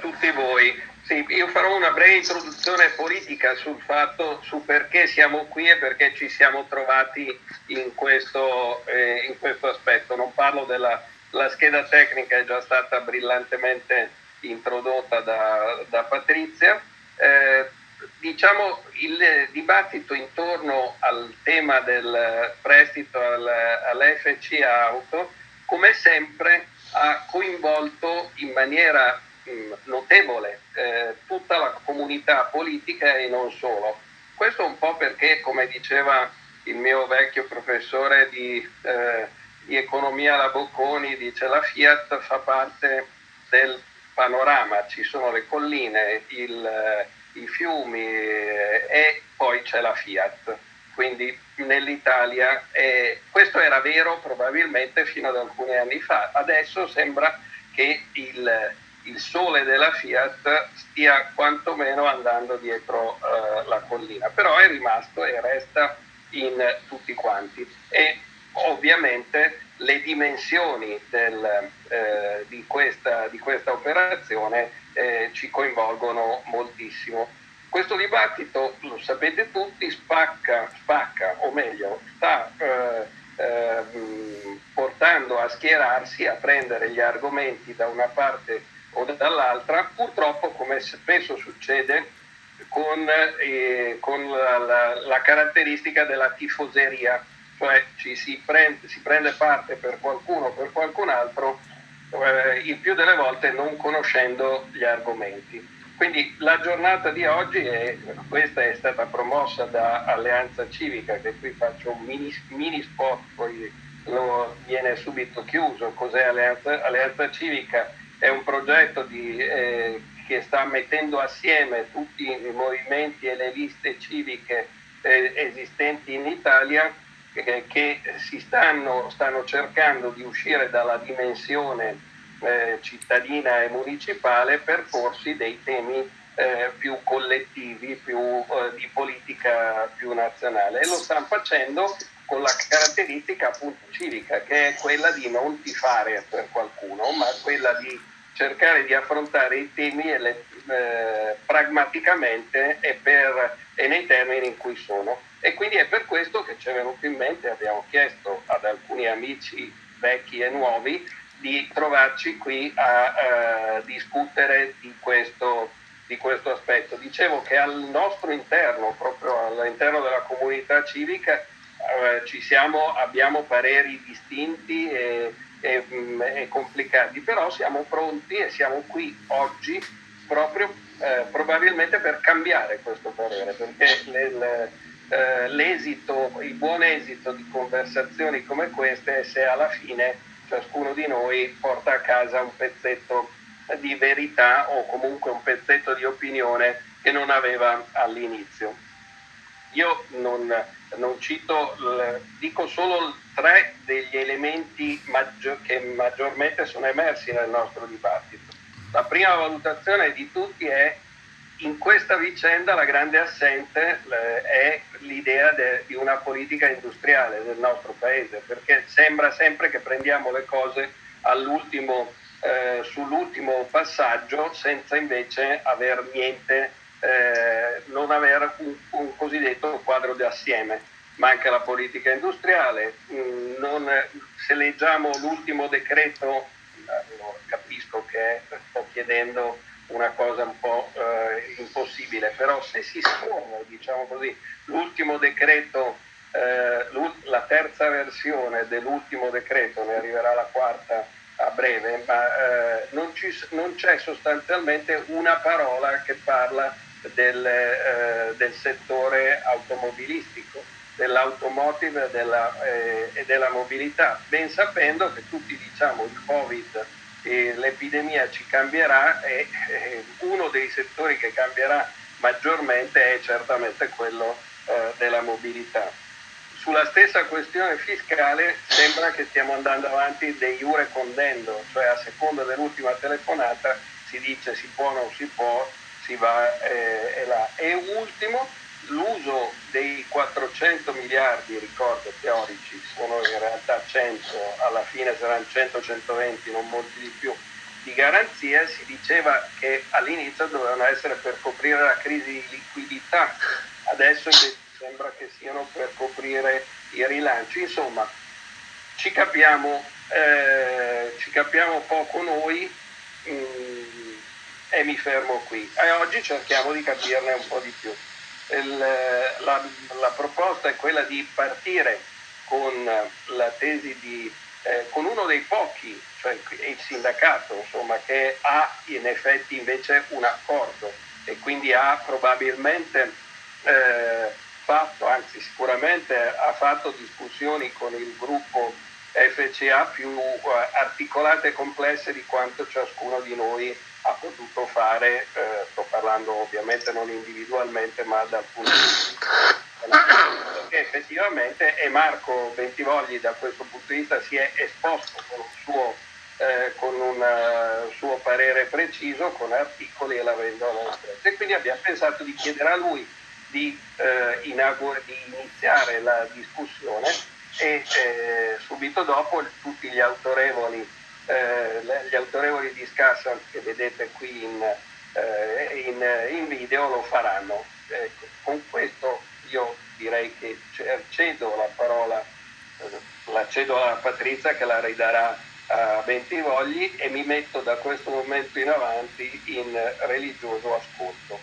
tutti voi. Sì, io farò una breve introduzione politica sul fatto, su perché siamo qui e perché ci siamo trovati in questo, eh, in questo aspetto. Non parlo della scheda tecnica, è già stata brillantemente introdotta da, da Patrizia. Eh, diciamo il dibattito intorno al tema del prestito al, all'FC Auto, come sempre, ha coinvolto in maniera notevole eh, tutta la comunità politica e non solo. Questo un po' perché, come diceva il mio vecchio professore di, eh, di economia la Bocconi, dice la Fiat fa parte del panorama, ci sono le colline, il, eh, i fiumi eh, e poi c'è la Fiat. Quindi nell'Italia eh, questo era vero probabilmente fino ad alcuni anni fa, adesso sembra che il, il sole della Fiat stia quantomeno andando dietro eh, la collina, però è rimasto e resta in tutti quanti. E ovviamente le dimensioni del, eh, di, questa, di, questa, operazione eh, ci coinvolgono moltissimo. Questo dibattito, lo sapete tutti, spacca, spacca o meglio, sta eh, ehm, portando a schierarsi, a prendere gli argomenti da una parte o dall'altra, purtroppo come spesso succede con, eh, con la, la, la caratteristica della tifoseria cioè ci si prende, si prende parte per qualcuno o per qualcun altro, eh, il più delle volte non conoscendo gli argomenti. Quindi la giornata di oggi, è, questa è stata promossa da Alleanza Civica, che qui faccio un mini, mini spot, poi lo viene subito chiuso. Cos'è Alleanza, Alleanza Civica? È un progetto di, eh, che sta mettendo assieme tutti i movimenti e le liste civiche eh, esistenti in Italia che, che si stanno, stanno, cercando di uscire dalla dimensione eh, cittadina e municipale per porsi dei temi eh, più collettivi, più, eh, di politica più nazionale. E lo stanno facendo con la caratteristica appunto civica che è quella di non tifare per qualcuno ma quella di cercare di affrontare i temi le, eh, pragmaticamente e, per, e nei termini in cui sono. E quindi è per questo che ci è venuto in mente, abbiamo chiesto ad alcuni amici vecchi e nuovi di trovarci qui a, a discutere di questo, di questo, aspetto. Dicevo che al nostro interno, proprio all'interno della comunità civica, eh, ci siamo, abbiamo pareri distinti e, e, mm, e, complicati, però siamo pronti e siamo qui oggi proprio eh, probabilmente per cambiare questo parere, perché le, eh, l'esito, il buon esito di conversazioni come queste è se alla fine ciascuno di noi porta a casa un pezzetto di verità o comunque un pezzetto di opinione che non aveva all'inizio. Io non, non cito, dico solo tre degli elementi maggior, che maggiormente sono emersi nel nostro dibattito. La prima valutazione di tutti è in questa vicenda la grande assente è l'idea de, di una politica industriale del nostro paese, perché sembra sempre che prendiamo le cose eh, sull'ultimo passaggio senza invece aver niente, eh, non avere un, un, cosiddetto quadro di assieme. Manca la politica industriale, mm, non, se leggiamo l'ultimo decreto, eh, capisco che sto chiedendo una cosa un po' eh, impossibile, però se si scorre, diciamo così, l'ultimo decreto, eh, la terza versione dell'ultimo decreto, ne arriverà la quarta a breve, ma eh, non, ci, non, c'è sostanzialmente una parola che parla del, eh, del settore automobilistico, dell'automotive della, eh, e della mobilità, ben sapendo che tutti diciamo il Covid eh, l'epidemia ci cambierà e eh, uno dei settori che cambierà maggiormente è certamente quello eh, della mobilità. Sulla stessa questione fiscale sembra che stiamo andando avanti de jure condendo, cioè a seconda dell'ultima telefonata si dice si può o non si può, va eh, e là. E ultimo, l'uso dei 400 miliardi, ricordo teorici, sono in realtà 100, alla fine saranno 100-120, non molti di più, di garanzia si diceva che all'inizio dovevano essere per coprire la crisi di liquidità, adesso sembra che siano per coprire i rilanci. Insomma, ci capiamo, eh, ci capiamo poco noi mh, mm, e mi fermo qui. E oggi cerchiamo di capirne un po' di più. Il, la, la proposta è quella di partire con la tesi di eh, con uno dei pochi, cioè il sindacato, insomma, che ha in effetti invece un accordo e quindi ha probabilmente eh, fatto, anzi sicuramente ha fatto discussioni con il gruppo FCA più eh, articolate e complesse di quanto ciascuno di noi ha potuto fare, eh, sto parlando ovviamente non individualmente ma dal punto di vista perché effettivamente e Marco Bentivogli da questo punto di vista si è esposto con un suo, eh, con un uh, suo parere preciso, con articoli e l'avendo espresso. E quindi abbiamo pensato di chiedere a lui di, eh, inaugura, di iniziare la discussione e eh, subito dopo tutti gli autorevoli, eh, gli autorevoli discussant che vedete qui in, eh, in, in video lo faranno. Ecco, con questo io direi che cedo la parola, eh, la cedo a Patrizia che la ridarà a Bentivogli e mi metto da questo momento in avanti in religioso ascolto.